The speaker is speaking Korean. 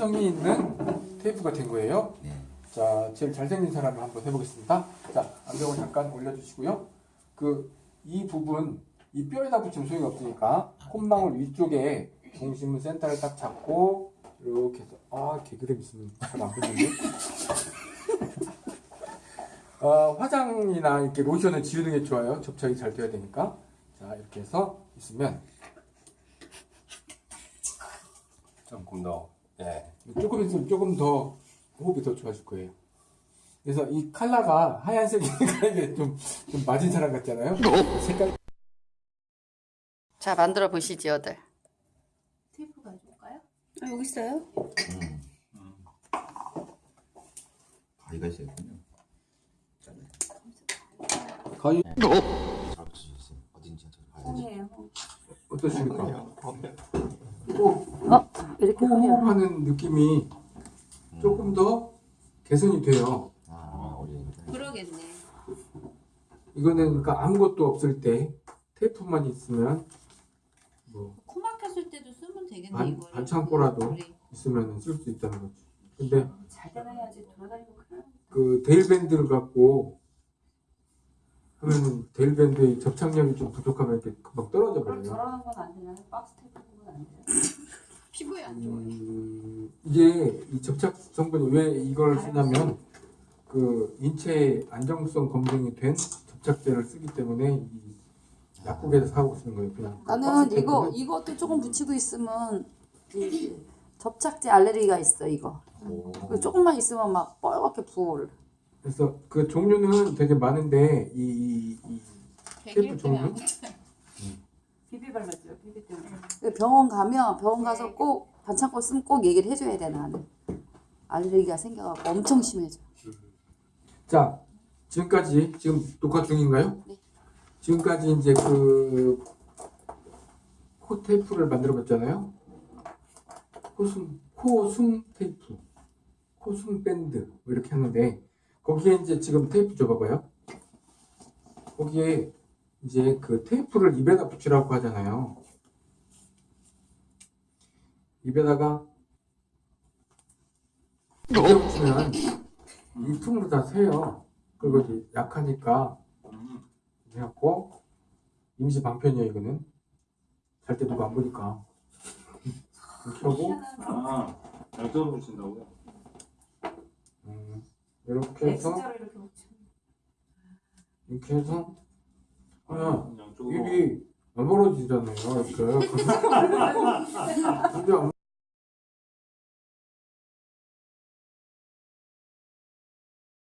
완성이 있는 테이프가 된 거예요. 네. 자, 제일 잘생긴 사람을 한번 해보겠습니다. 자, 안경을 잠깐 올려주시고요. 그, 이 부분, 이 뼈에다 붙이면 소용이 없으니까, 콧망울 위쪽에 중심을 센터를 딱 잡고, 이렇게 해서, 아, 개그램 있으면 잘안 보이는데? 어, 화장이나 이렇게 로션을 지우는 게 좋아요. 접착이 잘 돼야 되니까. 자, 이렇게 해서 있으면, 조금 더 예. 조금 있으면 조금 더 호흡이 더 좋아질 거예요. 그래서 이 컬러가 하얀색이니까 이게 좀, 좀 맞은 사람 같잖아요. 색깔 자 만들어 보시지요들. 테이프 가져올까요? 아, 여기 있어요? 가위가 있어야군요. 거의 저렇게 있어요. 어딘지. 어떠십니까? 꼭 어 이렇게 하면 호흡하는 느낌이 조금 더 개선이 돼요. 아. 그러겠네. 이거는 그러니까 아무것도 없을 때 테이프만 있으면 뭐 코 막혔을 때도 쓰면 되겠네 반- 이거. 반창고라도. 있으면 쓸 수 있다는 거지. 근데 잘 되나야지 돌아다니고. 그 데일밴드를 갖고 하면은 데일밴드의 접착력이 좀 부족하면 이렇게 금방 떨어져 그럼 버려요. 저런 건안 되나요? 박스 테이프 건안 돼요? 피부에 안 음, 이게 이 접착 성분이 왜 이걸 쓰냐면 그 인체 안정성 검증이 된 접착제를 쓰기 때문에 이 약국에서 사고 쓰는 거예요. 그냥 나는 이거 이것도 조금 붙이고 있으면 이 접착제 알레르기가 있어 이거. 조금만 있으면 막 빨갛게 부어. 그래서 그 종류는 되게 많은데 이, 이, 이 테이프 종류 비비 발랐죠. 비비 때문에. 그 병원 가면 병원 가서 꼭 반창고 쓰면 꼭 얘기를 해줘야 돼 나는. 알레르기가 생겨갖고 엄청 심해져. 자 지금까지 지금 녹화 중인가요? 네. 지금까지 이제 그 코 테이프를 만들어 봤잖아요. 코숨 코숨 테이프, 코숨 밴드 뭐 이렇게 하는데 거기에 이제 지금 테이프 줘봐봐요. 거기에 이제 그 테이프를 입에다 붙이라고 하잖아요. 입에다가 입에 붙이면 이 틈으로 다 새요. 그리고 이제 약하니까 해갖고 임시 방편이에요 이거는 잘 때 누가 안 보니까 이렇게 하고 아, 양쪽으로 붙인다고요? 음, 이렇게 해서. 이렇게 해서 하면 양쪽으로. 입이 안 벌어지잖아요 이렇게 근데 안